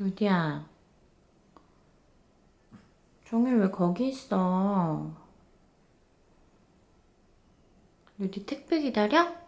유디야. 종일 왜 거기 있어? 유디 택배 기다려?